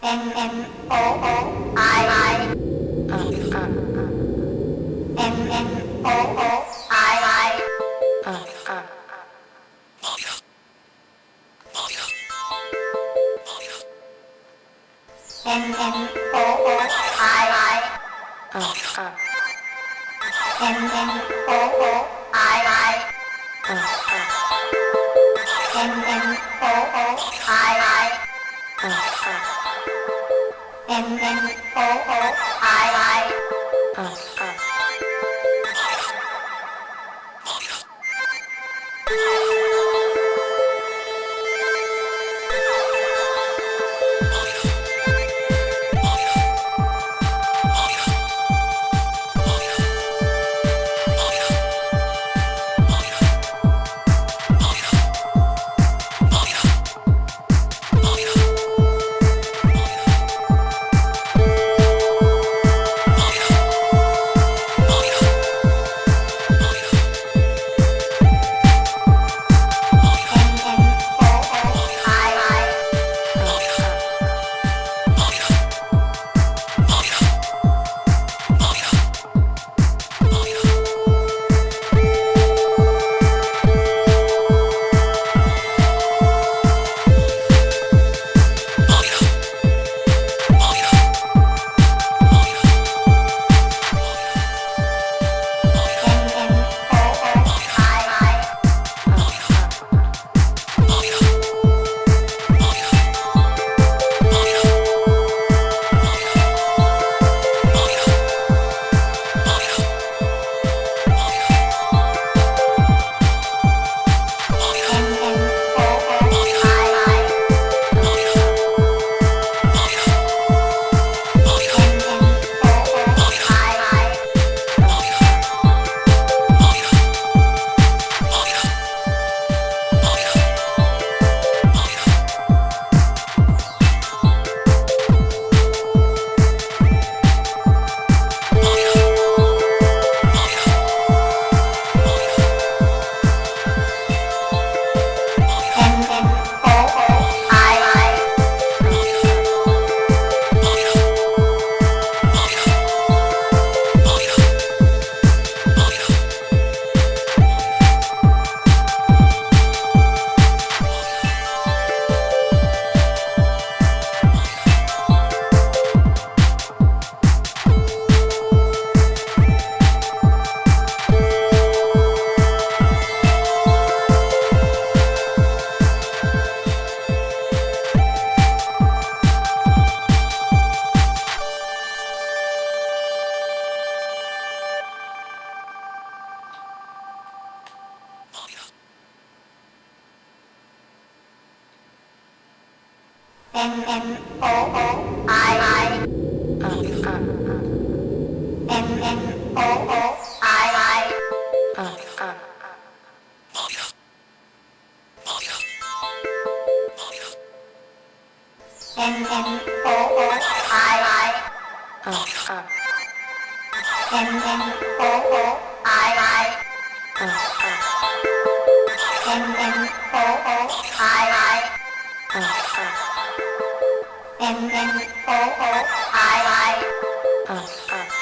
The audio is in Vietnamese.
M M O O I I M M O O I I. M M O O I I M M O O I I M M O O I I Uh, uh, M M O O I I uh, uh. M M O O I I Uh, uh, M M O O I I uh, uh, M M O O I I uh, uh, M M O O I I uh, uh.